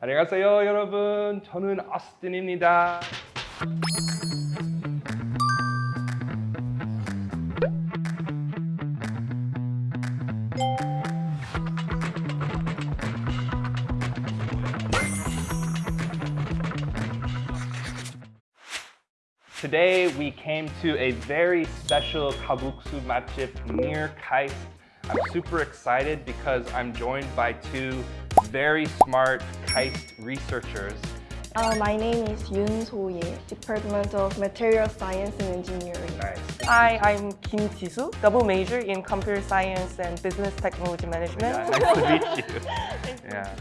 안녕하세요 여러분 저는 어스틴입니다 Today we came to a very special kalguksu matchup near Kaist. I'm super excited because I'm joined by two very smart KAIST researchers. Uh, my name is Yoon So-ye, Department of Material Science and Engineering. Nice. Hi, I'm Kim Jisoo, double major in computer science and business technology management. Yeah, nice to meet you. Yeah.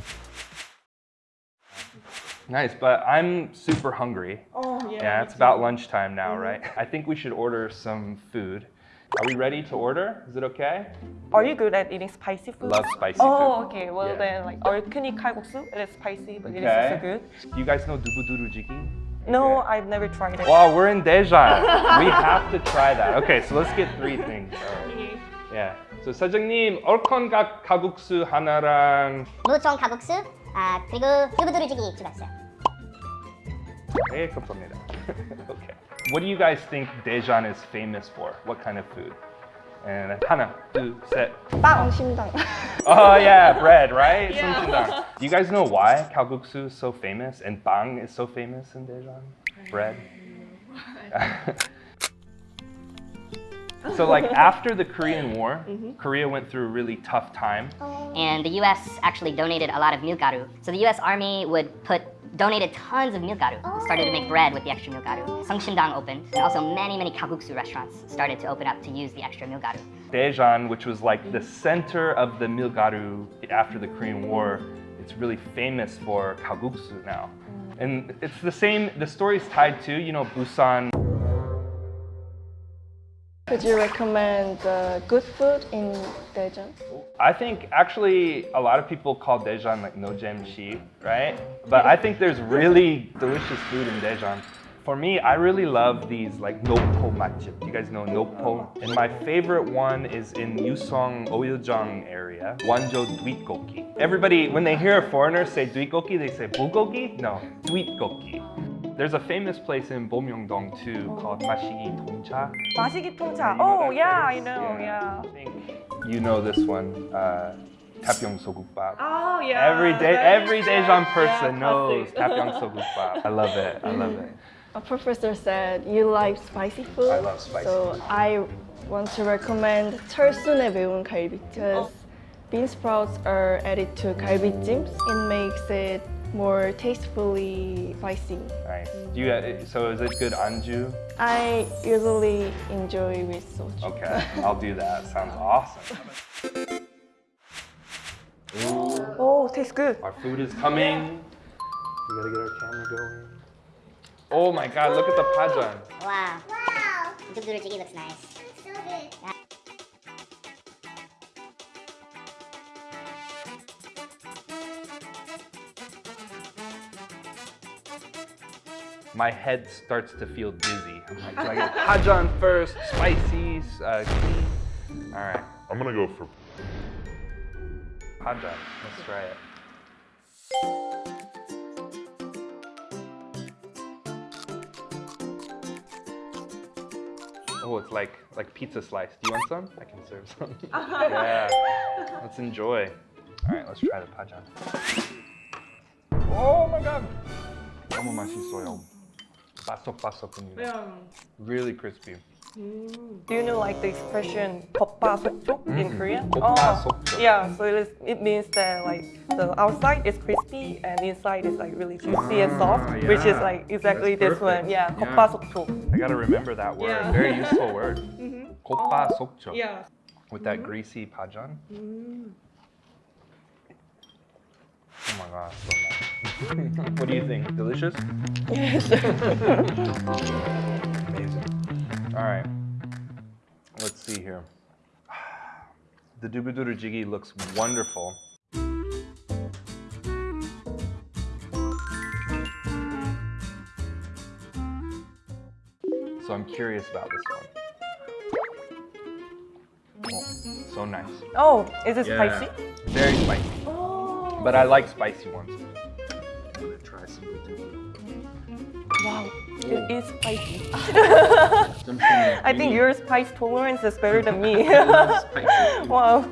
Nice, but I'm super hungry. Oh, Yeah, it's about lunchtime now, right? I think we should order some food. Are we ready to order? Is it okay? Are you good at eating spicy food? Love spicy Oh, food. okay. Well Yeah. then, like our kuni kalguksu, it is spicy, but it is Okay. also good. Do you guys know dubu jiki? No, Okay. I've never tried it. Wow, we're in Daejeon. we have to try that. Okay, so let's get three things. Alright. Yeah. So 사장님, 얼큰각 가국수 하나랑 무청 가국수 아 그리고 두부두루지기 추가했어요. 네, 감사합니다. okay. What do you guys think Daejeon is famous for? What kind of food? And 하나, 둘, set. Oh yeah, bread, right? Yeah. Do you guys know why kalguksu is so famous and bang is so famous in Daejeon? Bread. so like after the Korean War, mm -hmm. Korea went through a really tough time. Oh. And the US actually donated a lot of milgaru. So the US Army would put donated tons of milgaru. Started to make oh. bread with the extra milgaru. Sungsimdang opened, and also many many kalguksu restaurants started to open up to use the extra milgaru. Daejeon, which was like the center of the milgaru after the Korean War, it's really famous for kalguksu now. Mm. And it's the same, the story's tied to, you know, Busan. Could you recommend uh, good food in Daejeon? I think actually a lot of people call Daejeon like nojemshi, right? But I think there's really delicious food in Daejeon. For me, I really love these like nopo matchup. You guys know nopo? And my favorite one is in Yusong Oyeojang area, Wanjo Duitgoki. Everybody, when they hear a foreigner say Duitgoki, they say bulgogi? No, Duitgoki. There's a famous place in Bomyeongdong too called Masigi Tongcha. Masigi Tongcha. Oh, yeah, place? I know, yeah. yeah. I think you know this one. Uh, Taepyeong Sogukbap. Oh yeah. Every day, right. every Daejeon person yeah, knows Taepyeong Sogukbap. I love it. I love it. A professor said you like spicy food. I love spicy. So food. I want to recommend 철순에 매운 갈비 because oh. bean sprouts are added to 갈비찜. It makes it more tastefully spicy. Nice. Mm-hmm. Do you uh, so is it good anju? I usually enjoy with soju. Okay, I'll do that. Sounds awesome. Ooh. Oh, tastes good. Our food is coming. We gotta get our camera going. Oh my god, look at the pajan. Wow. Wow. The looks nice. So good. my head starts to feel dizzy. I'm like, do I get Hajan first, spicy, uh, clean? All right. I'm gonna go for Hajan. Let's try it. Oh, it's like like pizza slice. Do you want some? I can serve some. yeah. Let's enjoy. All right, let's try the pajan. Oh my god! Kamamashi soil. 바삭바삭합니다. Really crispy. Do you know like the expression 겉바속촉 in Korean? 겉바속촉. Oh, yeah, so it, is, it means that like the outside is crispy and inside is like really juicy and soft, Ah, which is yeah. like exactly That's this one. perfect. Yeah, Yeah. 겉바속촉. I gotta remember that word. Yeah. Very useful word. 겉바속촉. Yeah. With that greasy pajan. Oh my god, so nice. what do you think? Delicious? Yes. Amazing. All right. Let's see here. The dubuduru jigi looks wonderful. So I'm curious about this one. Oh, so nice. Oh, is it Yeah. spicy? Very spicy but I like spicy ones. I'm gonna try some. Wow, it is spicy. I think your spice tolerance is better than me. wow.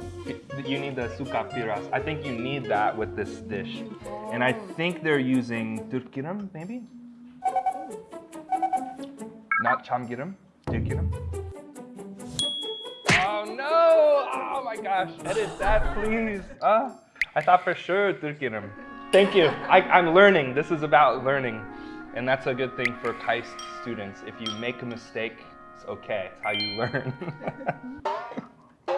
You need the suka piras. I think you need that with this dish. And I think they're using turkiram, maybe? Not chamgiram, turkiram. Oh no! Oh my gosh, edit that please. Uh. I thought for sure durkiram. Thank you. I, I'm learning. This is about learning. And that's a good thing for KAIST students. If you make a mistake, it's okay. It's how you learn.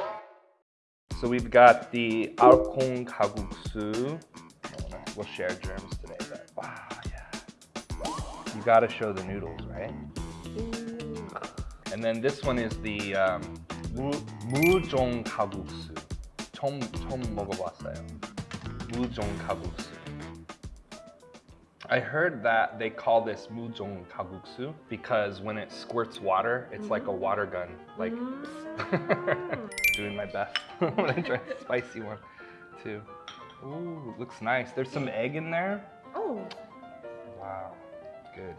So we've got the Alkong Kaguksu. We'll share germs today, but wow, yeah. You gotta show the noodles, right? And then this one is the um, 무, 무종 가국수. 처음, 처음 먹어봤어요. Muzong Kalguksu. I heard that they call this Muzong Kalguksu because when it squirts water, it's mm. like a water gun. Like, mm. doing my best. I'm gonna try a spicy one too. Ooh, looks nice. There's some egg in there. Oh. Wow, good.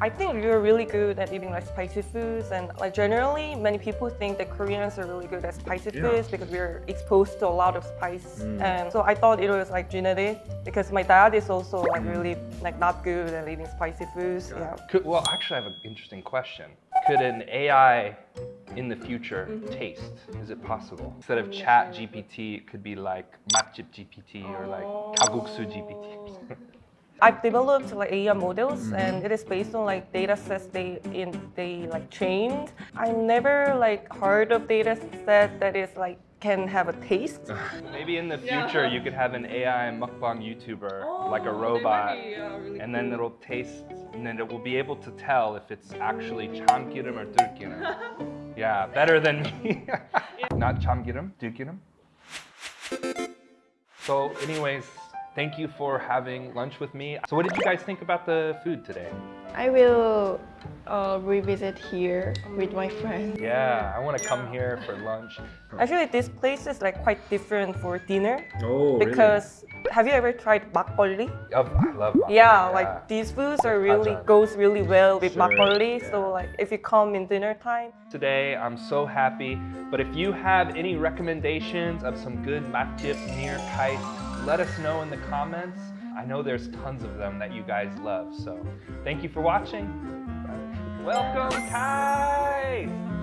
I think we're really good at eating like spicy foods and like generally many people think that Koreans are really good at spicy Yeah. foods because we're exposed to a lot of spice mm. and so I thought it was like genetic because my dad is also like mm. really like not good at eating spicy foods yeah Could, well, actually, I have an interesting question. Could an AI in the future mm-hmm. taste? Is it possible? Instead of Chat GPT, it could be like Matchip GPT or like Kaguksu GPT. Oh. I've developed like AI models mm-hmm. and it is based on like data sets they in they like trained. I've never like heard of data set that is like can have a taste. Maybe in the future you could have an AI mukbang YouTuber, like a robot, and then it'll taste, and then it will be able to tell if it's actually chamgiram or durkiram. yeah, better than me. Not chamgiram, durkiram. So, anyways, thank you for having lunch with me. So, what did you guys think about the food today? I will uh, revisit here with my friend. Yeah, I want to come here for lunch. Actually, this place is like quite different for dinner Oh, really? because have you ever tried makgeolli? Oh, I love makgeolli, Yeah, like these foods are really goes really well with Sure, makgeolli. yeah. So like if you come in dinner time, today. I'm so happy. But if you have any recommendations of some good matjip near Kais, let us know in the comments. I know there's tons of them that you guys love. So thank you for watching. Welcome, Kais!